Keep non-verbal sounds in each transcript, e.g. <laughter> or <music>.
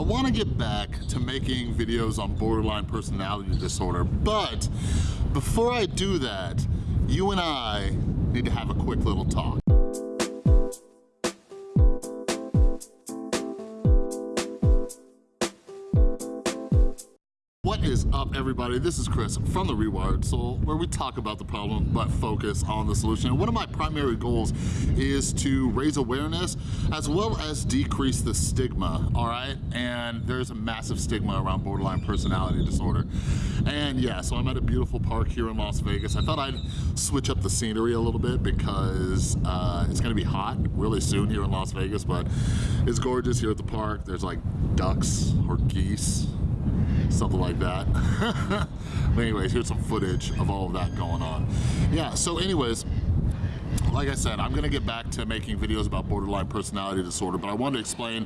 I wanna get back to making videos on borderline personality disorder, but before I do that, you and I need to have a quick little talk. Is up everybody? This is Chris from The Rewired Soul where we talk about the problem but focus on the solution. And one of my primary goals is to raise awareness as well as decrease the stigma, all right? And there's a massive stigma around borderline personality disorder. And yeah, so I'm at a beautiful park here in Las Vegas. I thought I'd switch up the scenery a little bit because uh, it's gonna be hot really soon here in Las Vegas, but it's gorgeous here at the park. There's like ducks or geese something like that. <laughs> but anyways, here's some footage of all of that going on. Yeah, so anyways, like I said, I'm gonna get back to making videos about borderline personality disorder, but I wanted to explain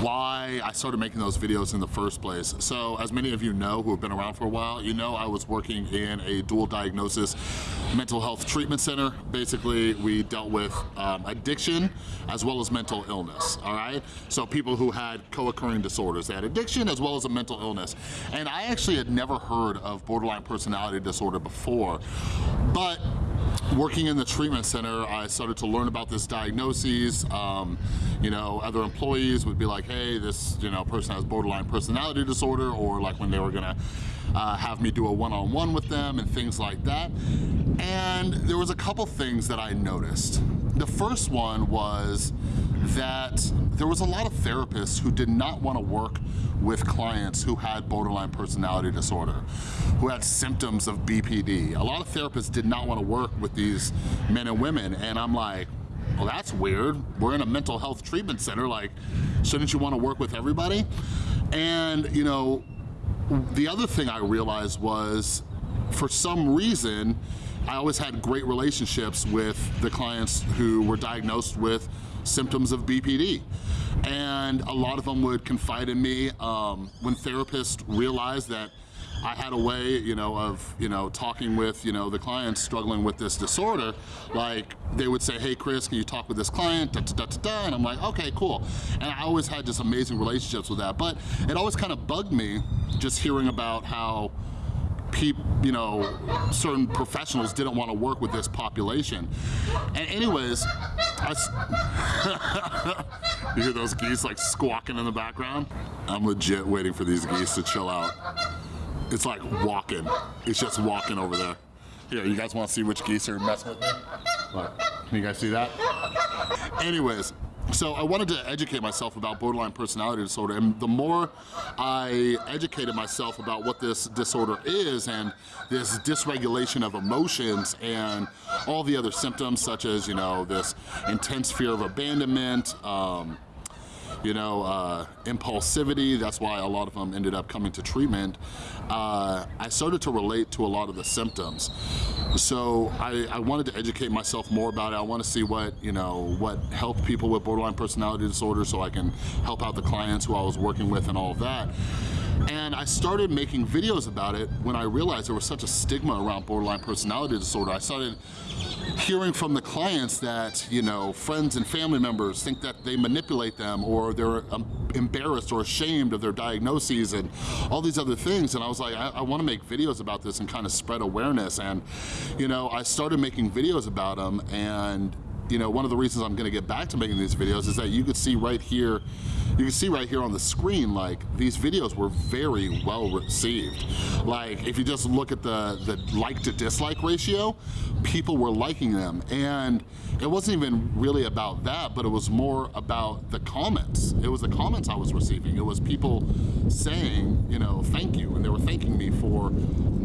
why I started making those videos in the first place. So as many of you know who have been around for a while, you know I was working in a dual diagnosis mental health treatment center. Basically, we dealt with um, addiction as well as mental illness, all right? So people who had co-occurring disorders. They had addiction as well as a mental illness. And I actually had never heard of borderline personality disorder before, but working in the treatment center, I started to learn about this diagnosis. Um, you know, other employees would be like, hey, this you know person has borderline personality disorder, or like when they were gonna uh, have me do a one-on-one -on -one with them and things like that. And there was a couple things that I noticed. The first one was that there was a lot of therapists who did not want to work with clients who had borderline personality disorder, who had symptoms of BPD. A lot of therapists did not want to work with these men and women, and I'm like, well, that's weird. We're in a mental health treatment center, like, shouldn't you want to work with everybody? And, you know, the other thing I realized was, for some reason, I always had great relationships with the clients who were diagnosed with symptoms of BPD. And a lot of them would confide in me um, when therapists realized that I had a way, you know, of, you know, talking with, you know, the clients struggling with this disorder, like they would say, hey Chris, can you talk with this client, da, da, da, da, and I'm like, okay, cool. And I always had just amazing relationships with that, but it always kind of bugged me just hearing about how you know, certain professionals didn't want to work with this population. And anyways, I, <laughs> you hear those geese like squawking in the background? I'm legit waiting for these geese to chill out. It's like walking. It's just walking over there. Here, you guys want to see which geese are messing with me? Can you guys see that? Anyways, so I wanted to educate myself about borderline personality disorder and the more I educated myself about what this disorder is and this dysregulation of emotions and all the other symptoms such as, you know, this intense fear of abandonment, um, you know, uh, impulsivity, that's why a lot of them ended up coming to treatment, uh, I started to relate to a lot of the symptoms. So I, I, wanted to educate myself more about it. I want to see what, you know, what helped people with borderline personality disorder so I can help out the clients who I was working with and all of that. And I started making videos about it when I realized there was such a stigma around borderline personality disorder. I started hearing from the clients that, you know, friends and family members think that they manipulate them or they're um, embarrassed or ashamed of their diagnoses and all these other things. And I was like, I, I wanna make videos about this and kind of spread awareness. And, you know, I started making videos about them and you know, one of the reasons I'm gonna get back to making these videos is that you could see right here, you can see right here on the screen, like these videos were very well received. Like if you just look at the, the like to dislike ratio, people were liking them. And it wasn't even really about that, but it was more about the comments. It was the comments I was receiving. It was people saying, you know, thank you. And they were thanking me for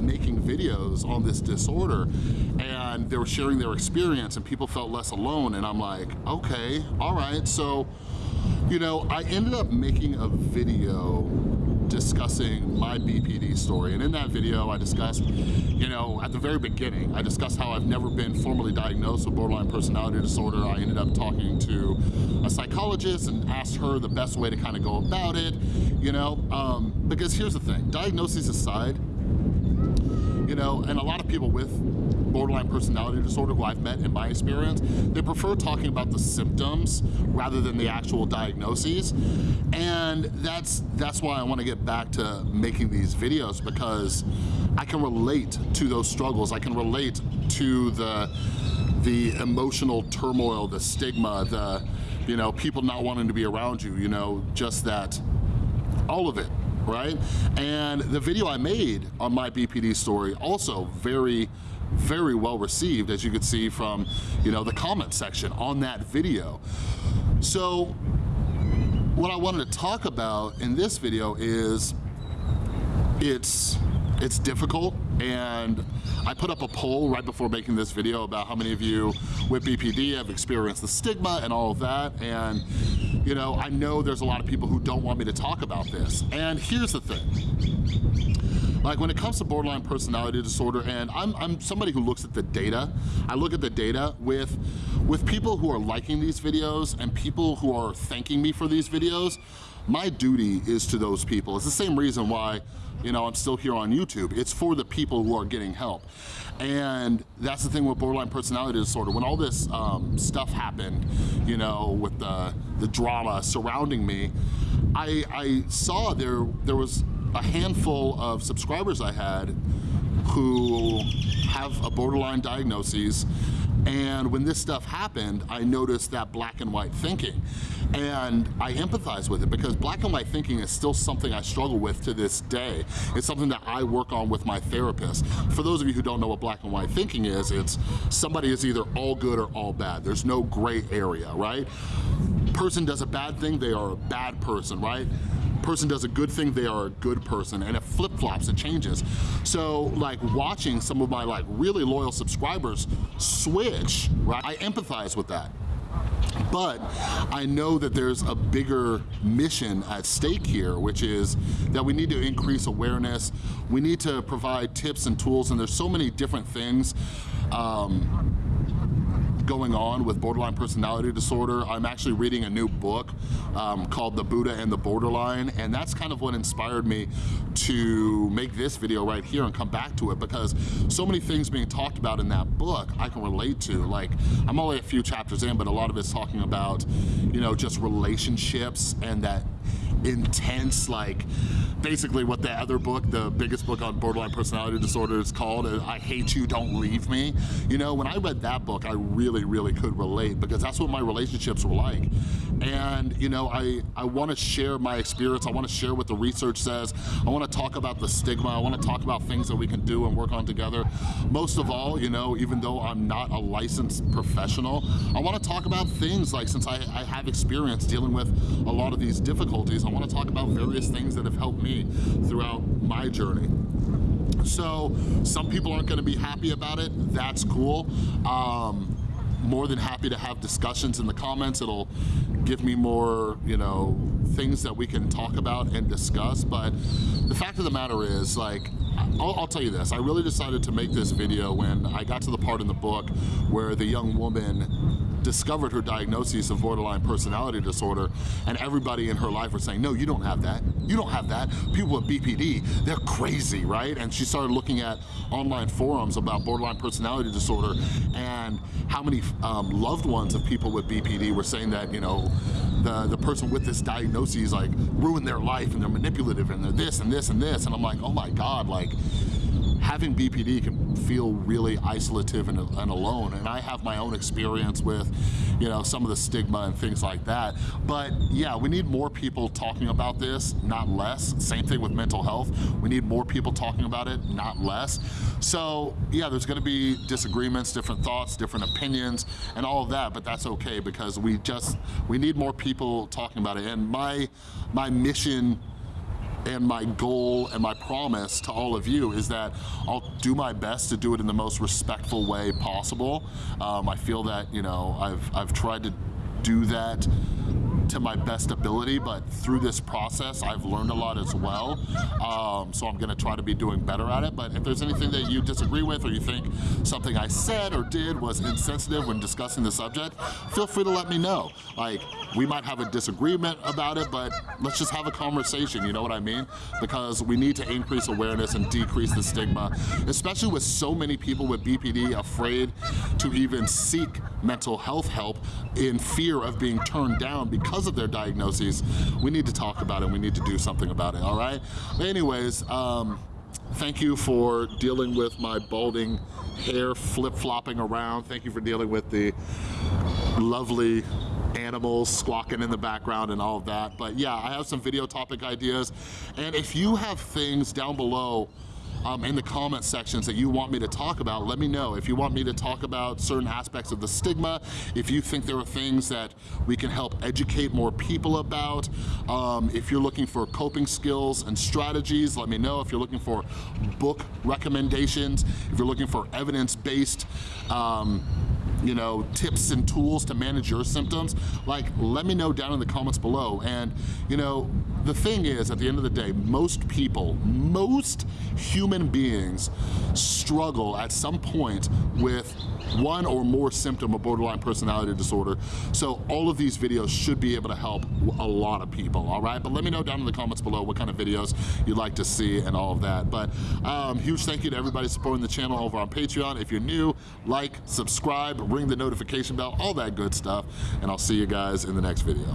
making videos on this disorder. And they were sharing their experience and people felt less alone. And I'm like, okay, all right. So, you know, I ended up making a video discussing my BPD story. And in that video, I discussed, you know, at the very beginning, I discussed how I've never been formally diagnosed with borderline personality disorder. I ended up talking to a psychologist and asked her the best way to kind of go about it, you know, um, because here's the thing, diagnosis aside, you know, and a lot of people with borderline personality disorder who I've met in my experience, they prefer talking about the symptoms rather than the actual diagnoses. And that's, that's why I wanna get back to making these videos because I can relate to those struggles. I can relate to the, the emotional turmoil, the stigma, the, you know, people not wanting to be around you, you know, just that, all of it, right? And the video I made on my BPD story also very, very well received, as you could see from, you know, the comment section on that video. So what I wanted to talk about in this video is it's it's difficult and I put up a poll right before making this video about how many of you with BPD have experienced the stigma and all of that. And you know I know there's a lot of people who don't want me to talk about this. And here's the thing like when it comes to borderline personality disorder and I'm, I'm somebody who looks at the data I look at the data with with people who are liking these videos and people who are thanking me for these videos my duty is to those people. It's the same reason why you know, I'm still here on YouTube. It's for the people who are getting help. And that's the thing with borderline personality disorder. When all this um, stuff happened, you know, with the, the drama surrounding me, I, I saw there, there was a handful of subscribers I had who have a borderline diagnosis and when this stuff happened, I noticed that black and white thinking. And I empathize with it because black and white thinking is still something I struggle with to this day. It's something that I work on with my therapist. For those of you who don't know what black and white thinking is, it's somebody is either all good or all bad. There's no gray area, right? Person does a bad thing, they are a bad person, right? Person does a good thing, they are a good person. And it flip-flops, it changes. So like watching some of my like really loyal subscribers switch, right? I empathize with that. But I know that there's a bigger mission at stake here, which is that we need to increase awareness. We need to provide tips and tools, and there's so many different things um, going on with borderline personality disorder. I'm actually reading a new book um, called The Buddha and the Borderline, and that's kind of what inspired me to make this video right here and come back to it because so many things being talked about in that book I can relate to. Like, I'm only a few chapters in, but a lot of it's talking about, you know, just relationships and that intense, like, basically what the other book, the biggest book on borderline personality disorder is called, uh, I Hate You, Don't Leave Me. You know, when I read that book, I really, really could relate because that's what my relationships were like. And, you know, I, I wanna share my experience. I wanna share what the research says. I wanna talk about the stigma. I wanna talk about things that we can do and work on together. Most of all, you know, even though I'm not a licensed professional, I wanna talk about things like, since I, I have experience dealing with a lot of these difficulties, I wanna talk about various things that have helped me throughout my journey. So some people aren't gonna be happy about it, that's cool. Um, more than happy to have discussions in the comments. It'll give me more, you know, things that we can talk about and discuss. But the fact of the matter is, like, I'll, I'll, tell you this, I really decided to make this video when I got to the part in the book where the young woman discovered her diagnosis of borderline personality disorder and everybody in her life were saying, no, you don't have that. You don't have that. People with BPD, they're crazy, right? And she started looking at online forums about borderline personality disorder and how many um, loved ones of people with BPD were saying that, you know, the, the person with this diagnosis like ruined their life and they're manipulative and they're this and this and this. And I'm like, oh my God, like having BPD can feel really isolative and, and, alone. And I have my own experience with, you know, some of the stigma and things like that. But yeah, we need more people talking about this, not less. Same thing with mental health. We need more people talking about it, not less. So yeah, there's gonna be disagreements, different thoughts, different opinions, and all of that, but that's okay because we just, we need more people talking about it. And my, my mission and my goal and my promise to all of you is that I'll do my best to do it in the most respectful way possible. Um, I feel that, you know, I've, I've tried to do that to my best ability, but through this process, I've learned a lot as well. Um, so I'm gonna try to be doing better at it. But if there's anything that you disagree with or you think something I said or did was insensitive when discussing the subject, feel free to let me know. Like, we might have a disagreement about it, but let's just have a conversation, you know what I mean? Because we need to increase awareness and decrease the stigma, especially with so many people with BPD afraid to even seek mental health help in fear of being turned down because of their diagnoses. We need to talk about it, we need to do something about it, all right? Anyways, um, Thank you for dealing with my balding hair flip-flopping around. Thank you for dealing with the lovely animals squawking in the background and all of that. But yeah, I have some video topic ideas. And if you have things down below um, in the comment sections that you want me to talk about, let me know. If you want me to talk about certain aspects of the stigma, if you think there are things that we can help educate more people about, um, if you're looking for coping skills and strategies, let me know. If you're looking for book recommendations, if you're looking for evidence-based um, you know, tips and tools to manage your symptoms, like let me know down in the comments below. And you know, the thing is, at the end of the day, most people, most human beings struggle at some point with one or more symptom of borderline personality disorder. So all of these videos should be able to help a lot of people, all right? But let me know down in the comments below what kind of videos you'd like to see and all of that. But um, huge thank you to everybody supporting the channel over on Patreon. If you're new, like, subscribe, ring the notification bell, all that good stuff. And I'll see you guys in the next video.